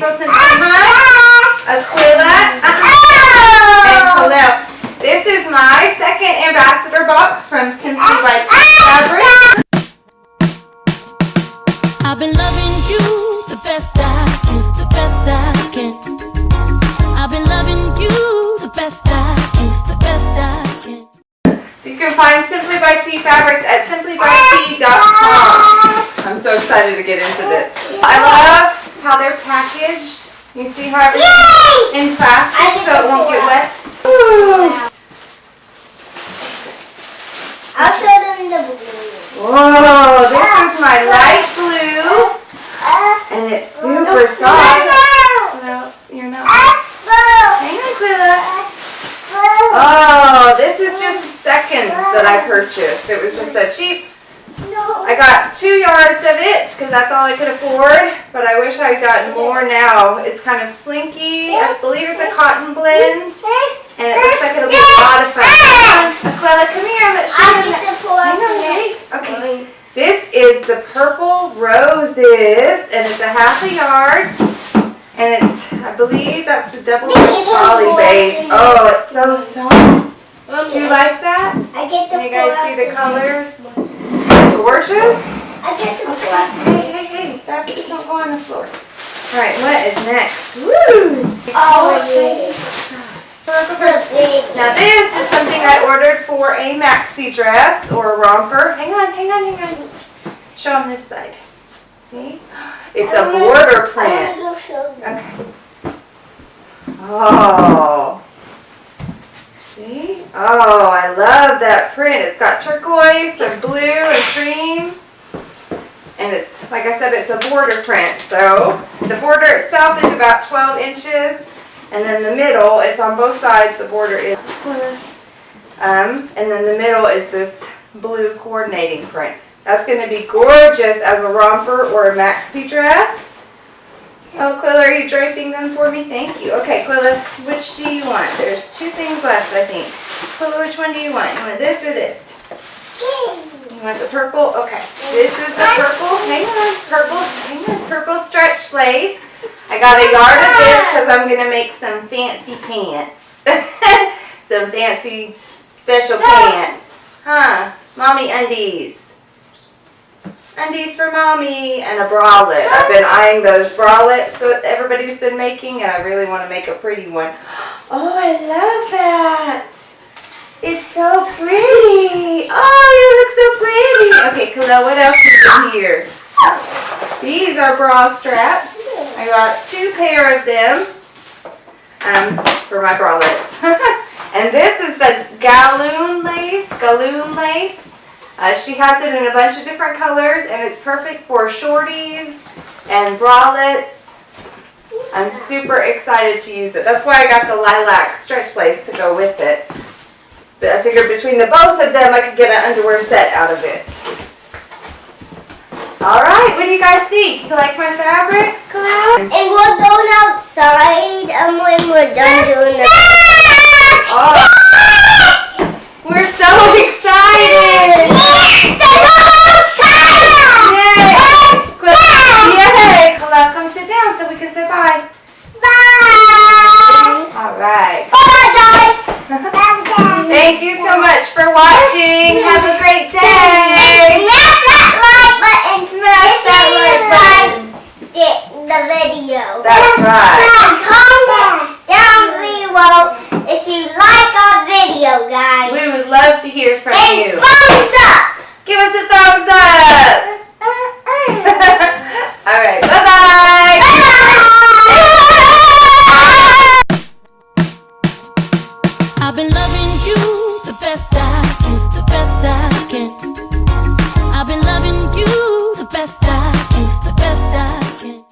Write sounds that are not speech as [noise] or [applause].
Simpson Hunt, Aquila, and Khalil. This is my second ambassador box from Simply by T Fabric. I've been loving you the best I can, the best I can. I've been loving you the best I can, the best I can. You can find Simply by T Fabrics at simplybyt.com. I'm so excited to get into this. I love how they're. You see how everything's in plastic so it won't get wet. Ooh. I'll show them the blue. Whoa, this is my light blue uh, and it's oh, super soft. No, you're not. Hang on, Quilla. Oh, this is just seconds that I purchased. It was just a cheap I got two yards of it because that's all I could afford, but I wish I'd gotten more now. It's kind of slinky. I believe it's a cotton blend, and it looks like it'll be a lot of fun. Aquila, come here. Let's show them. the four Hang on, next wait. Okay. This is the purple roses, and it's a half a yard, and it's, I believe that's the double poly base. Oh, it's so soft. Do you like that? I get the Can you guys see the colors? This. Gorgeous. I get the four. Hey, hey, hey, fabrics don't go on the floor. All right, what is next? Woo! Oh, oh yeah. The big Now this is something I ordered for a maxi dress or a romper. Hang on, hang on, hang on. Show them this side. See? It's a border print. wanna go show them. Okay. Oh. Oh, I love that print. It's got turquoise and blue and cream. And it's, like I said, it's a border print. So the border itself is about 12 inches. And then the middle, it's on both sides, the border is, um, and then the middle is this blue coordinating print. That's gonna be gorgeous as a romper or a maxi dress. Oh, Quilla, are you draping them for me? Thank you. Okay, Quilla, which do you want? There's two things left, I think. Quilla, which one do you want? You want this or this? You want the purple? Okay. This is the purple. Hang on. Purple. Hang on. Purple stretch lace. I got a yard of this because I'm going to make some fancy pants. [laughs] some fancy special pants. Huh. Mommy undies. Undies for mommy and a bralette. I've been eyeing those bralettes that everybody's been making and I really want to make a pretty one. [gasps] Oh, I love that. It's so pretty. Oh, you look so pretty. Okay, Khalil, what else is in here? These are bra straps. I got two pair of them um, for my bralettes. [laughs] and this is the galloon lace, galloon lace. Uh, she has it in a bunch of different colors and it's perfect for shorties and bralettes. I'm super excited to use it. That's why I got the lilac stretch lace to go with it. But I figured between the both of them I could get an underwear set out of it. Alright, what do you guys think? You like my fabrics, Cloud? And we're going outside and when we're done doing the Oh, we're so excited! Yay! Cla- Yay! Cloud, come sit down so we can say bye. Bye! Alright. Bye guys! Thank you so much for watching. Have a great day. Smash that like button! Smash that like button. The, the video. That's right. And comment down below if you like our video, guys. We would love to hear from and you. thumbs up! Give us a thumbs up. [laughs] All right. Bye-bye. I've been loving you the best I can, the best I can. I've been loving you the best I can, the best I can.